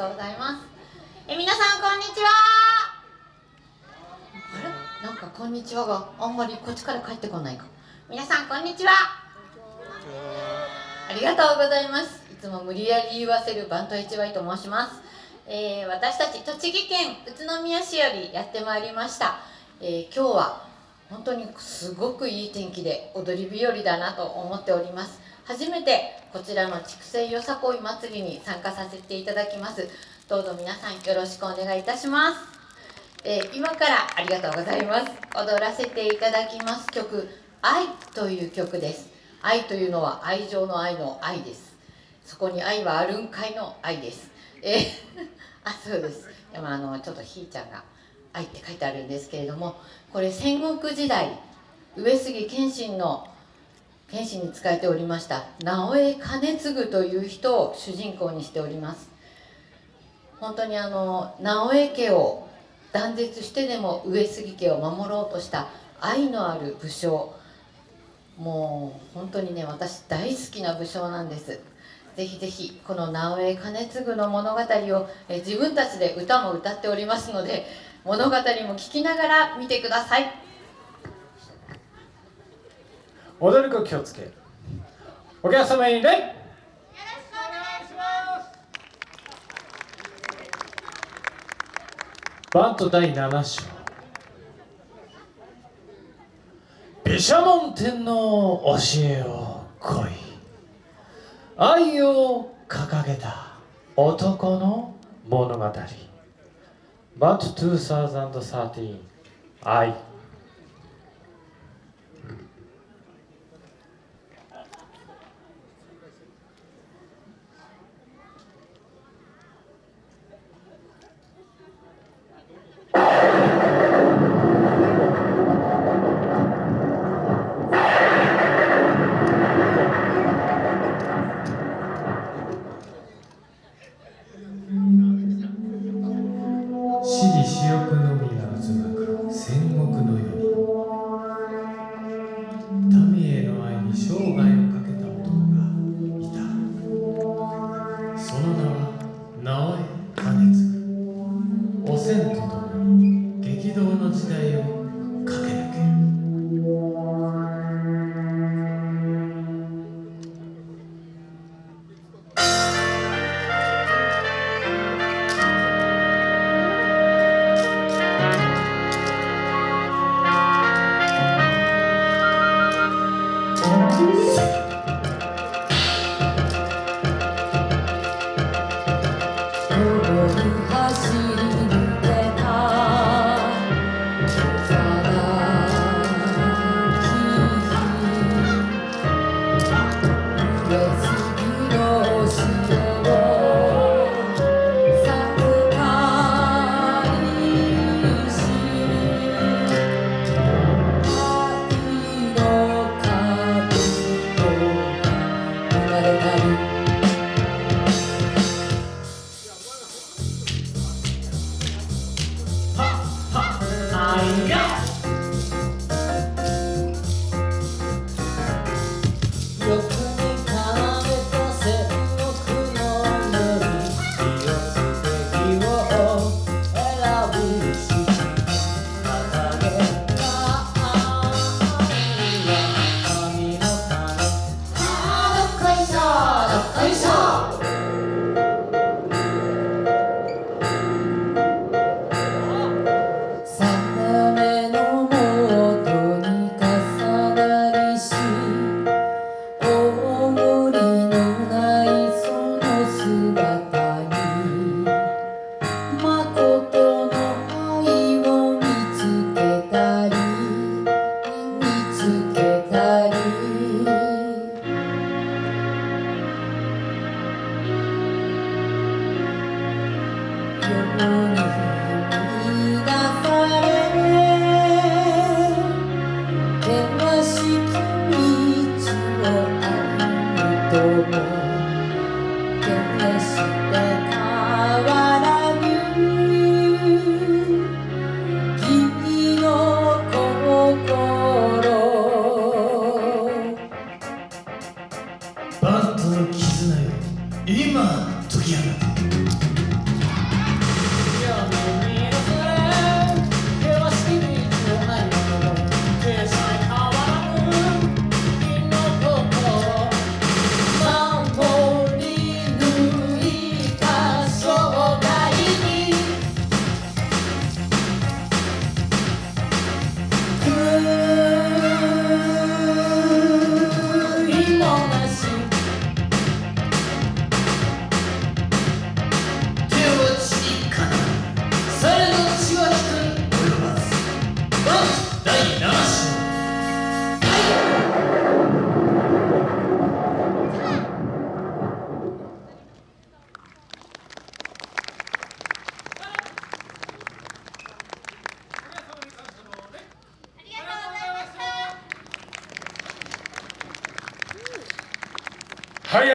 とうございます。え皆さんこんにちは。あれ？なんかこんにちはがあんまりこっちから帰ってこないか。皆さんこんにちは。ありがとうございます。いつも無理やり言わせるバント HY と申します、えー、私たち栃木県宇都宮市よりやってまいりました、えー、今日は本当にすごくいい天気で踊り日和だなと思っております。初めてこちらの筑西よさこい祭りに参加させていただきます。どうぞ皆さんよろしくお願いいたします、えー、今からありがとうございます。踊らせていただきます。曲「愛」という曲です。愛というのは愛情の愛の愛です。そこに愛はあるんかいの愛です。えー、あそうです。でもあのちょっとひーちゃんが「愛」って書いてあるんですけれどもこれ戦国時代上杉謙信の謙信に仕えておりました直江兼次という人を主人公にしております。本当にあの直江家を断絶してでも上杉家を守ろうとした愛のある武将。もう本当にね私大好きな武将なんです。ぜひぜひこの直江兼次の物語をえ自分たちで歌も歌っておりますので物語も聞きながら見てください。踊る子気をつけ。お客様に礼。バント第7章。毘沙門天の教えを来い。愛を掲げた男の物語。About two thousand thirteen, I. バント Yes. 愛有。第7章